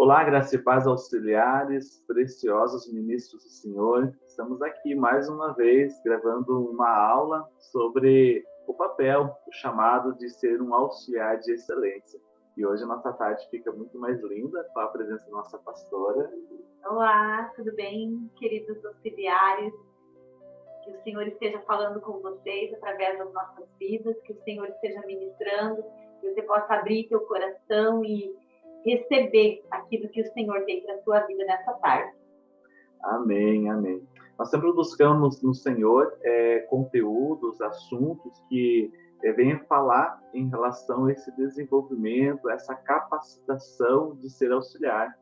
Olá, graça e paz auxiliares, preciosos ministros do Senhor. Estamos aqui mais uma vez gravando uma aula sobre o papel, o chamado de ser um auxiliar de excelência. E hoje a nossa tarde fica muito mais linda com a presença da nossa pastora. Olá, tudo bem, queridos auxiliares? Que o Senhor esteja falando com vocês através das nossas vidas, que o Senhor esteja ministrando, que você possa abrir teu coração e receber aquilo que o Senhor tem para a sua vida nessa tarde. Amém, amém. Nós sempre buscamos no Senhor é, conteúdos, assuntos que é, venham falar em relação a esse desenvolvimento, essa capacitação de ser auxiliar.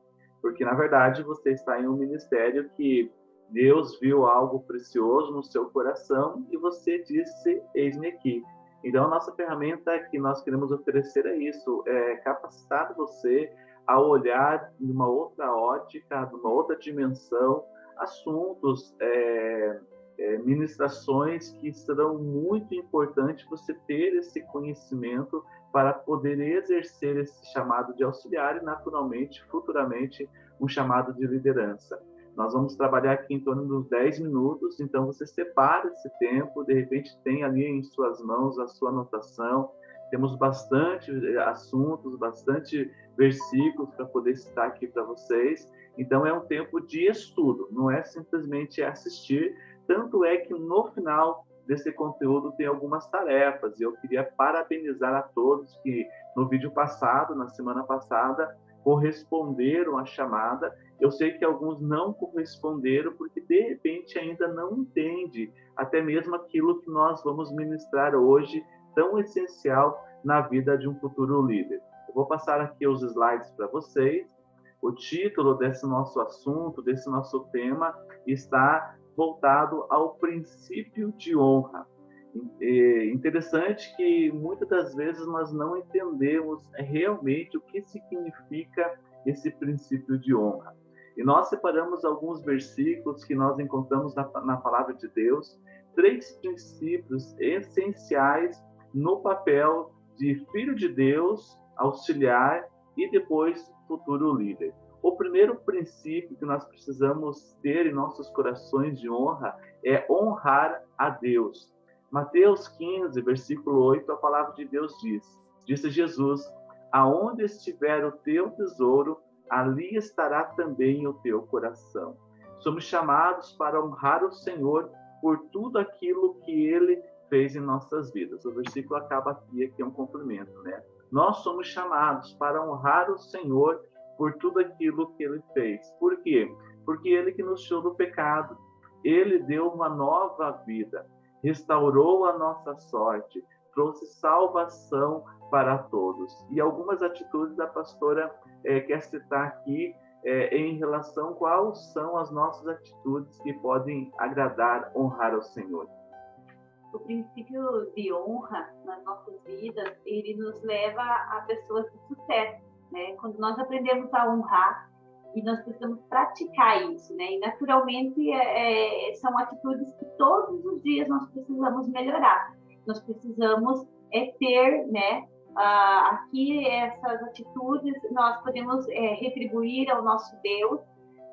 Porque, na verdade, você está em um ministério que Deus viu algo precioso no seu coração e você disse: Eis-me aqui. Então, a nossa ferramenta que nós queremos oferecer é isso, é capacitar você a olhar numa outra ótica, numa outra dimensão, assuntos, é, é, ministrações que serão muito importantes você ter esse conhecimento para poder exercer esse chamado de auxiliar e, naturalmente, futuramente, um chamado de liderança. Nós vamos trabalhar aqui em torno dos 10 minutos, então você separa esse tempo, de repente tem ali em suas mãos a sua anotação. Temos bastante eh, assuntos, bastante versículos para poder citar aqui para vocês. Então é um tempo de estudo, não é simplesmente assistir. Tanto é que no final desse conteúdo tem algumas tarefas e eu queria parabenizar a todos que no vídeo passado, na semana passada, corresponderam à chamada eu sei que alguns não corresponderam porque de repente ainda não entende até mesmo aquilo que nós vamos ministrar hoje, tão essencial na vida de um futuro líder. Eu vou passar aqui os slides para vocês. O título desse nosso assunto, desse nosso tema, está voltado ao princípio de honra. É interessante que muitas das vezes nós não entendemos realmente o que significa esse princípio de honra. E nós separamos alguns versículos que nós encontramos na, na palavra de Deus, três princípios essenciais no papel de filho de Deus, auxiliar e depois futuro líder. O primeiro princípio que nós precisamos ter em nossos corações de honra é honrar a Deus. Mateus 15, versículo 8, a palavra de Deus diz: Disse Jesus: Aonde estiver o teu tesouro, ali estará também o teu coração. Somos chamados para honrar o Senhor por tudo aquilo que ele fez em nossas vidas. O versículo acaba aqui, aqui é um complemento, né? Nós somos chamados para honrar o Senhor por tudo aquilo que ele fez. Por quê? Porque ele que nos tirou do pecado, ele deu uma nova vida, restaurou a nossa sorte, trouxe salvação para todos. E algumas atitudes da pastora é, quer citar aqui é, em relação quais são as nossas atitudes que podem agradar, honrar ao Senhor. O princípio de honra nas nossas vidas, ele nos leva a pessoas de sucesso, né? Quando nós aprendemos a honrar e nós precisamos praticar isso, né? E naturalmente é, é são atitudes que todos os dias nós precisamos melhorar. Nós precisamos é ter, né, ah, aqui essas atitudes nós podemos é, retribuir ao nosso Deus.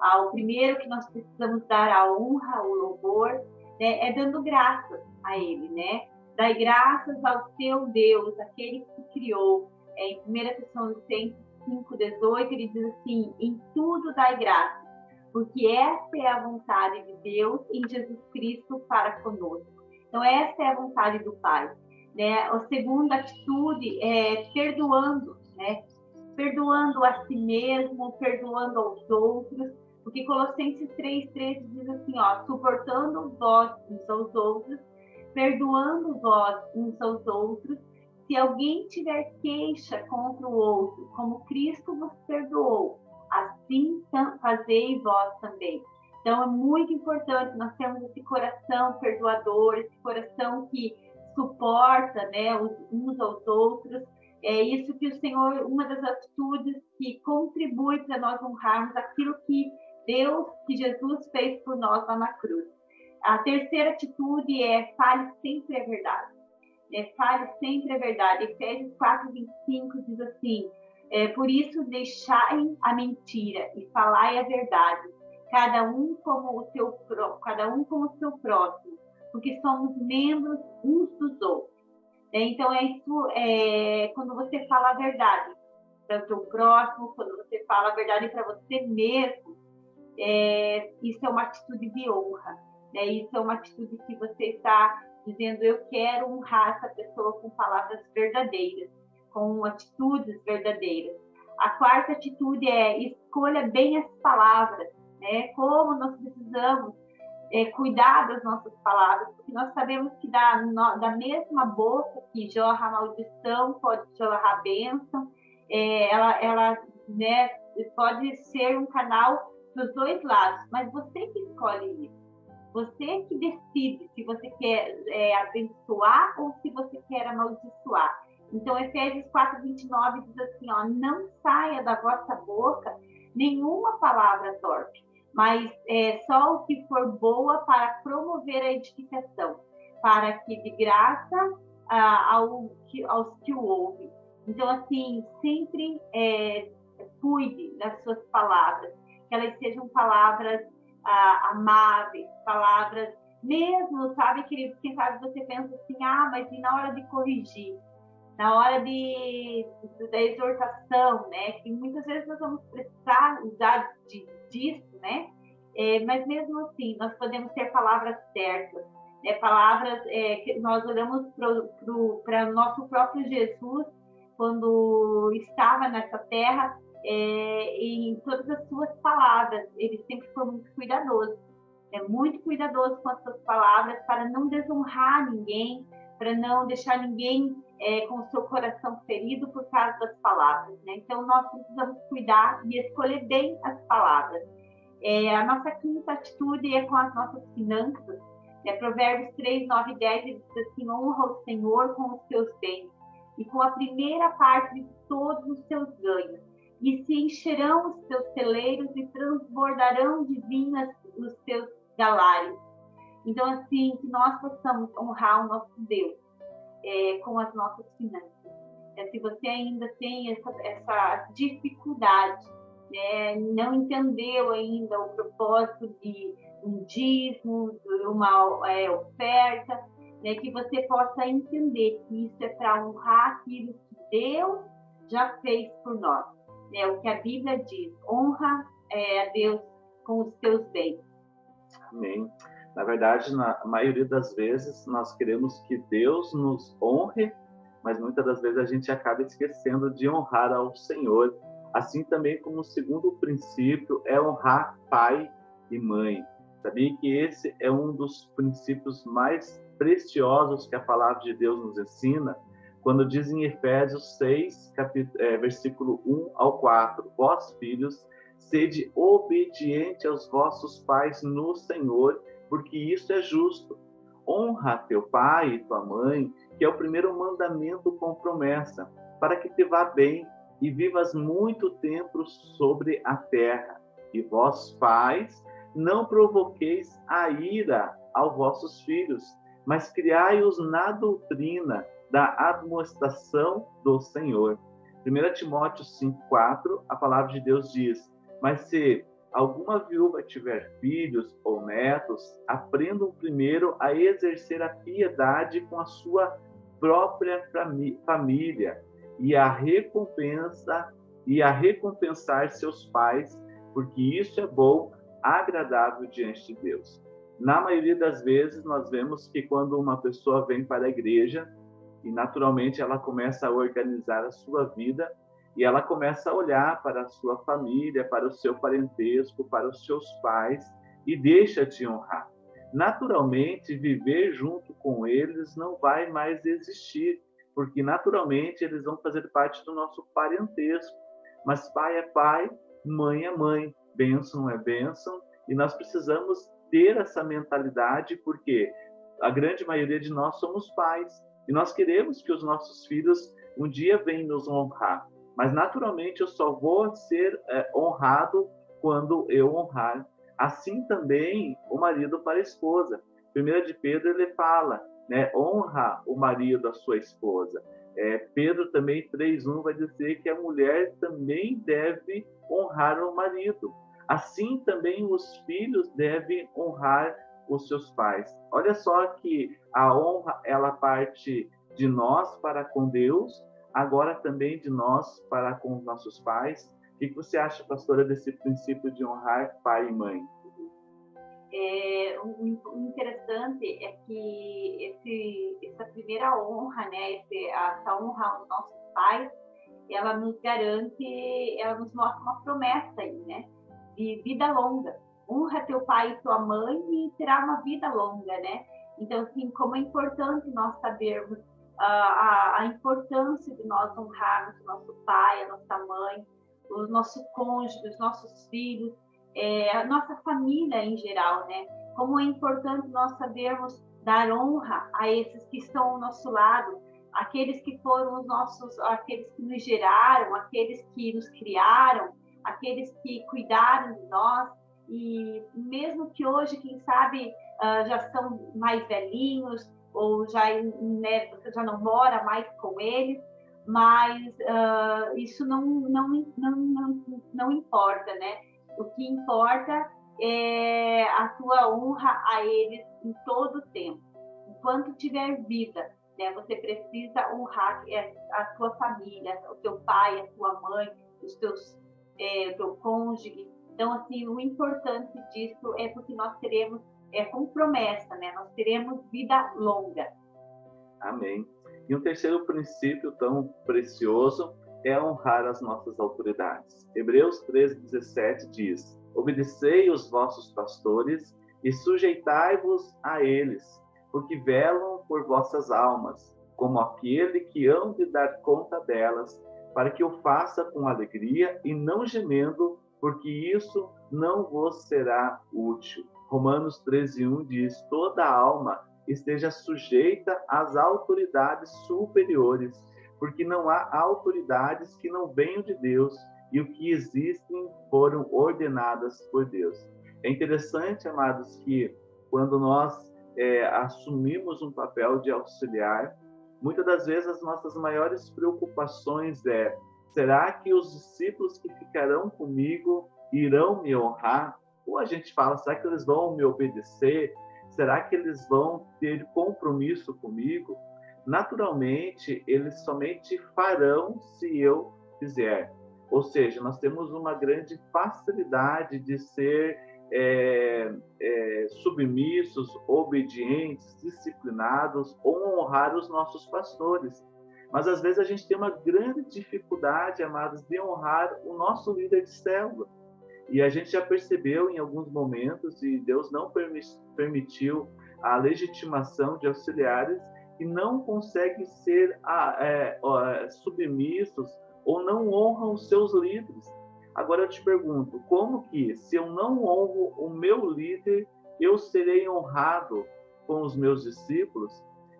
Ah, o primeiro que nós precisamos dar a honra, o louvor, né, é dando graças a Ele, né? Dai graças ao seu Deus, aquele que criou. É, em 1 Tessalonicenses 5,18, ele diz assim: em tudo dai graças, porque essa é a vontade de Deus em Jesus Cristo para conosco. Então, essa é a vontade do Pai né? A segunda atitude é perdoando, né? Perdoando a si mesmo, perdoando aos outros, porque Colossenses 3,13 diz assim, ó, suportando vós uns aos outros, perdoando vós uns aos outros, se alguém tiver queixa contra o outro, como Cristo vos perdoou, assim fazei vós também. Então é muito importante nós termos esse coração perdoador, esse coração que suporta né, uns aos outros. É isso que o Senhor, uma das atitudes que contribui para nós honrarmos aquilo que Deus, que Jesus fez por nós lá na cruz. A terceira atitude é fale sempre a verdade. É, fale sempre a verdade. Efésios 4, 25 diz assim: É, por isso, deixai a mentira e falai a verdade, cada um como o seu cada um como o seu próximo, porque somos membros uns dos outros. É, então é isso, é, quando você fala a verdade para o seu próximo, quando você fala a verdade para você mesmo, é, isso é uma atitude de honra. Né? Isso é uma atitude que você está dizendo eu quero honrar essa pessoa com palavras verdadeiras, com atitudes verdadeiras. A quarta atitude é escolha bem as palavras, né? Como nós precisamos é, cuidar das nossas palavras, porque nós sabemos que da, no, da mesma boca que jorra maldição pode jorrar bênção, é, ela, ela né, pode ser um canal dos dois lados, mas você que escolhe isso. Você que decide se você quer é, abençoar ou se você quer amaldiçoar. Então, Efésios 4, 29 diz assim: ó, não saia da vossa boca nenhuma palavra torpe, mas é, só o que for boa para promover a edificação, para que de graça ao, aos que o ouvem. Então, assim, sempre é, cuide das suas palavras, que elas sejam palavras amáveis, palavras, mesmo, sabe, querido, quem sabe você pensa assim, ah, mas e na hora de corrigir? Na hora de, da exortação, né? Que muitas vezes nós vamos precisar usar de, disso, né? É, mas mesmo assim, nós podemos ter palavras certas, né? palavras é, que nós olhamos para o nosso próprio Jesus quando estava nessa terra, é, em todas as suas palavras, ele sempre foi muito cuidadoso, é muito cuidadoso com as suas palavras para não desonrar ninguém, para não deixar ninguém é, com o seu coração ferido por causa das palavras. Né? Então, nós precisamos cuidar e escolher bem as palavras. É, a nossa quinta atitude é com as nossas finanças. Né? Provérbios 3, 9 e 10 diz assim: honra o Senhor com os seus bens e com a primeira parte de todos os seus ganhos e se encherão os seus celeiros e transbordarão de vinhas os seus galários. Então, assim, que nós possamos honrar o nosso Deus é, com as nossas finanças. É, se você ainda tem essa, essa dificuldade, né, não entendeu ainda o propósito de um dízimo, uma é, oferta, né, que você possa entender que isso é para honrar aquilo que Deus já fez por nós é o que a Bíblia diz: honra é, a Deus com os teus bens. Amém. Na verdade, na maioria das vezes, nós queremos que Deus nos honre, mas muitas das vezes a gente acaba esquecendo de honrar ao Senhor. Assim também como o segundo princípio é honrar pai e mãe. Sabia que esse é um dos princípios mais preciosos que a palavra de Deus nos ensina? quando diz em Efésios 6, capítulo, é, versículo 1 ao 4, vós filhos, sede obediente aos vossos pais no Senhor, porque isso é justo. Honra teu pai e tua mãe, que é o primeiro mandamento com promessa, para que te vá bem e vivas muito tempo sobre a terra. E vós, pais, não provoqueis a ira aos vossos filhos, mas criai-os na doutrina da admoestação do Senhor. 1 Timóteo 5,4, a palavra de Deus diz: Mas se alguma viúva tiver filhos ou netos, aprendam primeiro a exercer a piedade com a sua própria família e a recompensa e a recompensar seus pais, porque isso é bom, agradável diante de Deus. Na maioria das vezes, nós vemos que quando uma pessoa vem para a igreja, e naturalmente ela começa a organizar a sua vida e ela começa a olhar para a sua família, para o seu parentesco, para os seus pais e deixa de honrar. Naturalmente, viver junto com eles não vai mais existir, porque naturalmente eles vão fazer parte do nosso parentesco. Mas pai é pai, mãe é mãe, bênção é bênção, e nós precisamos ter essa mentalidade, porque a grande maioria de nós somos pais, e nós queremos que os nossos filhos um dia venham nos honrar. Mas, naturalmente, eu só vou ser é, honrado quando eu honrar. Assim também o marido para a esposa. Primeira de Pedro, ele fala, né, honra o marido a sua esposa. É, Pedro também 3.1 vai dizer que a mulher também deve honrar o marido. Assim também os filhos devem honrar os seus pais. Olha só que a honra ela parte de nós para com Deus, agora também de nós para com os nossos pais. O que você acha, pastora, desse princípio de honrar pai e mãe? É, o, interessante é que esse, essa primeira honra, né, esse, essa honra aos nossos pais, ela nos garante, ela nos mostra uma promessa aí, né, de vida longa. Honra teu pai e tua mãe e terá uma vida longa, né? Então, assim, como é importante nós sabermos a, a importância de nós honrarmos o nosso pai, a nossa mãe, o nosso cônjuge, os nossos filhos, é, a nossa família em geral, né? Como é importante nós sabermos dar honra a esses que estão ao nosso lado, aqueles que foram os nossos, aqueles que nos geraram, aqueles que nos criaram, aqueles que cuidaram de nós e mesmo que hoje, quem sabe, uh, já são mais velhinhos ou já né, você já não mora mais com eles, mas uh, isso não, não, não, não, não importa, né? O que importa é a tua honra a eles em todo o tempo. Enquanto tiver vida, né, você precisa honrar a tua família, o teu pai, a tua mãe, os teus, é, o teu cônjuge. Então, assim, o importante disso é porque nós teremos, é com promessa, né? Nós teremos vida longa. Amém. E um terceiro princípio tão precioso é honrar as nossas autoridades. Hebreus 13:17 diz: Obedecei os vossos pastores e sujeitai-vos a eles, porque velam por vossas almas, como aquele que hão de dar conta delas, para que o faça com alegria e não gemendo, porque isso não vos será útil. Romanos 13:1 diz: Toda alma esteja sujeita às autoridades superiores porque não há autoridades que não venham de Deus e o que existem foram ordenadas por Deus. É interessante, amados, que quando nós é, assumimos um papel de auxiliar, muitas das vezes as nossas maiores preocupações é: será que os discípulos que ficarão comigo irão me honrar? Ou a gente fala, será que eles vão me obedecer? Será que eles vão ter compromisso comigo? naturalmente eles somente farão se eu fizer. Ou seja, nós temos uma grande facilidade de ser é, é, submissos, obedientes, disciplinados ou honrar os nossos pastores. Mas às vezes a gente tem uma grande dificuldade, amados, de honrar o nosso líder de célula. E a gente já percebeu em alguns momentos, e Deus não permitiu a legitimação de auxiliares, que não conseguem ser é, é, submissos ou não honram os seus líderes. Agora eu te pergunto, como que, se eu não honro o meu líder, eu serei honrado com os meus discípulos?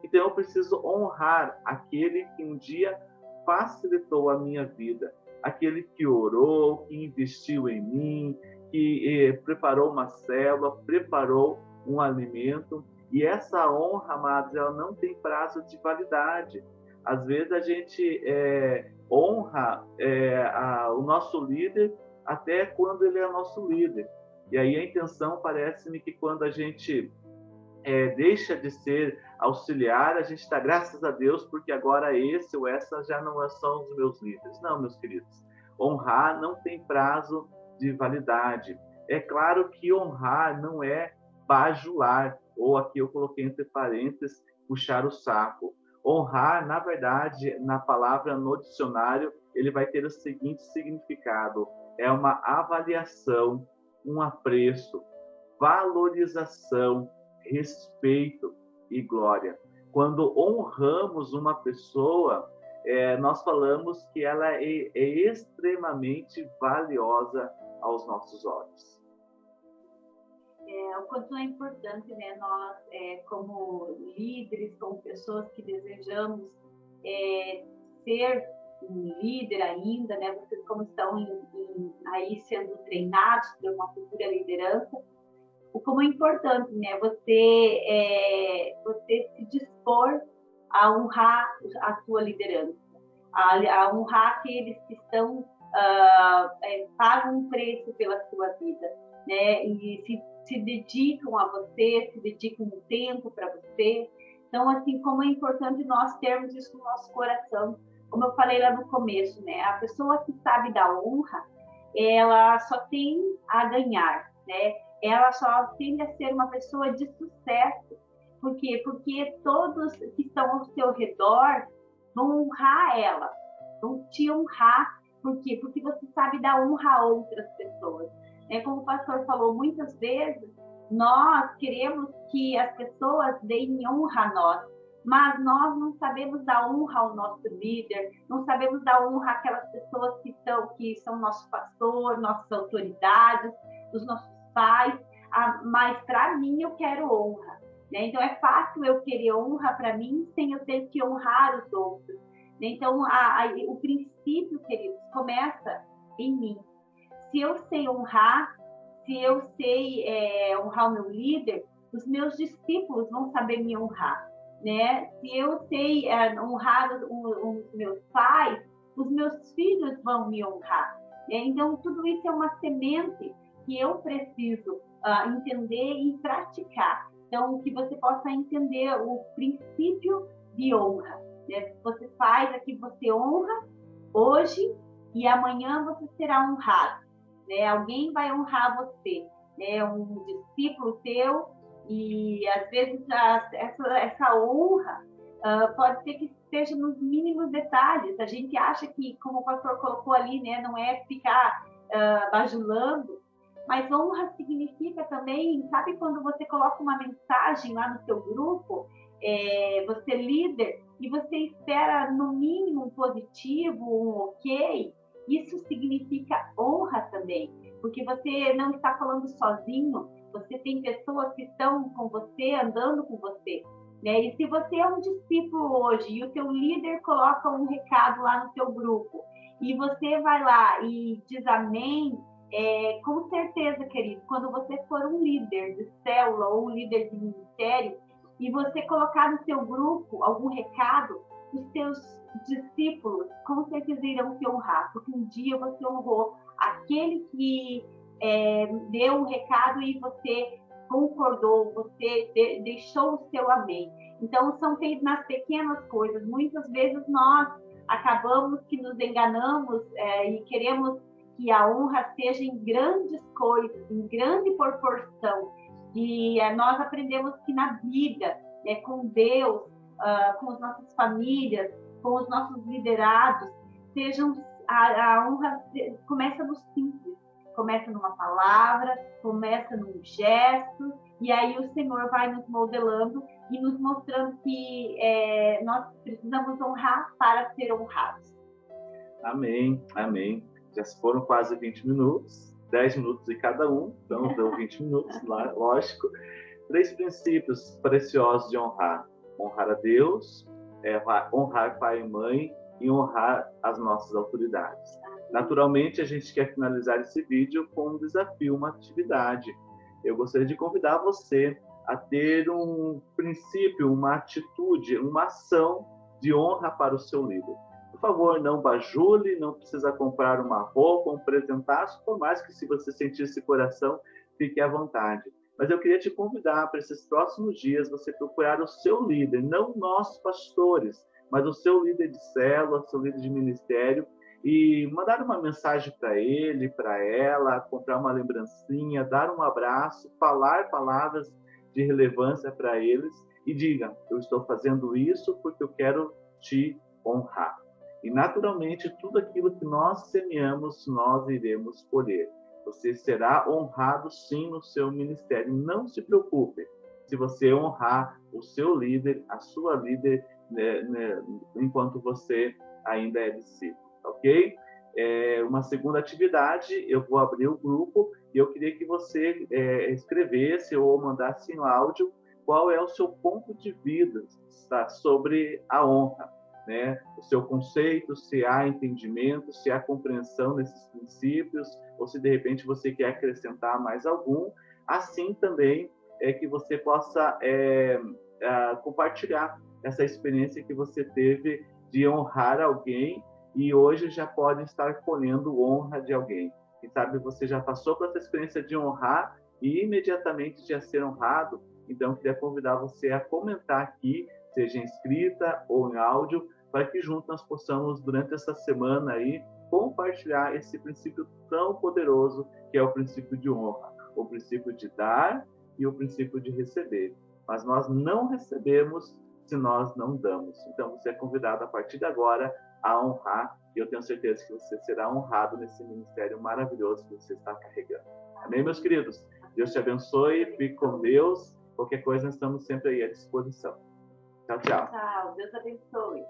Então eu preciso honrar aquele que um dia facilitou a minha vida, aquele que orou, que investiu em mim, que eh, preparou uma célula, preparou um alimento. E essa honra, amados, ela não tem prazo de validade. Às vezes a gente é, honra é, a, o nosso líder até quando ele é nosso líder. E aí a intenção parece-me que quando a gente é, deixa de ser auxiliar, a gente está, graças a Deus, porque agora esse ou essa já não são os meus líderes. Não, meus queridos. Honrar não tem prazo de validade. É claro que honrar não é bajular, ou aqui eu coloquei entre parênteses, puxar o saco. Honrar, na verdade, na palavra no dicionário, ele vai ter o seguinte significado: é uma avaliação, um apreço, valorização, respeito e glória. Quando honramos uma pessoa, é, nós falamos que ela é, é extremamente valiosa aos nossos olhos é, o quanto é importante né, nós, é, como líderes, como pessoas que desejamos é, ser um líder ainda, né, vocês como estão em, em, aí sendo treinados por uma futura liderança, o como é importante né, você, é, você se dispor a honrar a sua liderança, a, a honrar aqueles que estão uh, é, pagam um preço pela sua vida, né? E se, se dedicam a você, se dedicam um tempo para você. Então, assim, como é importante nós termos isso no nosso coração, como eu falei lá no começo, né? A pessoa que sabe da honra, ela só tem a ganhar, né? Ela só tende a ser uma pessoa de sucesso. Por quê? Porque todos que estão ao seu redor vão honrar ela, vão te honrar. Por quê? Porque você sabe dar honra a outras pessoas. É como o pastor falou muitas vezes, nós queremos que as pessoas deem honra a nós, mas nós não sabemos dar honra ao nosso líder, não sabemos dar honra àquelas pessoas que são, que são nosso pastor, nossas autoridades, os nossos pais, ah, mas para mim eu quero honra. Né? Então é fácil eu querer honra para mim sem eu ter que honrar os outros. Né? Então a, a, o princípio, queridos, começa em mim. Se eu sei honrar, se eu sei é, honrar o meu líder, os meus discípulos vão saber me honrar né? Se eu sei é, honrar os, os, meus pais, os meus filhos vão me honrar. Né? Então, tudo isso é uma semente que eu preciso uh, entender e praticar. Então, que você possa entender o princípio de honra. Né? Você faz aqui, você honra hoje e amanhã você será honrado. Né? Alguém vai honrar você. Né? Um discípulo teu e às vezes a, essa, essa honra uh, pode ser que esteja nos mínimos detalhes. A gente acha que, como o pastor colocou ali, né, não é ficar uh, bajulando, mas honra significa também, sabe quando você coloca uma mensagem lá no seu grupo, é, você é líder, e você espera no mínimo um positivo, um ok, isso significa honra também, porque você não está falando sozinho, você tem pessoas que estão com você, andando com você. Né? E se você é um discípulo hoje e o teu líder coloca um recado lá no teu grupo e você vai lá e diz amém, é, com certeza, querido, quando você for um líder de célula ou um líder de ministério e você colocar no seu grupo algum recado, os seus discípulos com certeza irão te honrar, porque um dia você honrou aquele que é, deu um recado e você concordou, você de, deixou o seu amém. Então, são nas pequenas coisas. Muitas vezes nós acabamos que nos enganamos é, e queremos que a honra seja em grandes coisas, em grande proporção. E é, nós aprendemos que na vida, é, com Deus, uh, com as nossas famílias, com os nossos liderados, sejam a, a honra começa no simples começa numa palavra, começa num gesto, e aí o Senhor vai nos modelando e nos mostrando que é, nós precisamos honrar para ser honrados. Amém, amém. Já foram quase 20 minutos, 10 minutos de cada um, então deu 20 minutos, lógico. Três princípios preciosos de honrar: honrar a Deus, é, honrar pai e mãe e honrar as nossas autoridades. Naturalmente, a gente quer finalizar esse vídeo com um desafio, uma atividade. Eu gostaria de convidar você a ter um princípio, uma atitude, uma ação de honra para o seu líder. Por favor, não bajule, não precisa comprar uma roupa, um presentaço, por mais que se você sentir esse coração, fique à vontade. Mas eu queria te convidar para esses próximos dias você procurar o seu líder, não nós pastores, mas o seu líder de célula, seu líder de ministério, e mandar uma mensagem para ele, para ela, comprar uma lembrancinha, dar um abraço, falar palavras de relevância para eles e diga: eu estou fazendo isso porque eu quero te honrar. E naturalmente tudo aquilo que nós semeamos, nós iremos colher. Você será honrado sim no seu ministério. Não se preocupe se você honrar o seu líder, a sua líder, né, né, enquanto você ainda é discípulo ok? É, uma segunda atividade, eu vou abrir o grupo e eu queria que você é, escrevesse ou mandasse em áudio qual é o seu ponto de vida tá, sobre a honra, né? O seu conceito, se há entendimento, se há compreensão desses princípios, ou se de repente você quer acrescentar mais algum. Assim também é que você possa é, é, compartilhar essa experiência que você teve de honrar alguém e hoje já pode estar colhendo honra de alguém. Quem sabe você já passou por essa experiência de honrar e imediatamente já ser honrado. Então, eu queria convidar você a comentar aqui, seja escrita ou em áudio, para que juntos nós possamos, durante essa semana aí, compartilhar esse princípio tão poderoso que é o princípio de honra, o princípio de dar e o princípio de receber. Mas nós não recebemos se nós não damos. Então, você é convidado a partir de agora a honrar, e eu tenho certeza que você será honrado nesse ministério maravilhoso que você está carregando. Amém, meus queridos? Deus te abençoe, fique com Deus. Qualquer coisa, nós estamos sempre aí à disposição. Tchau, tchau. Tchau, Deus abençoe.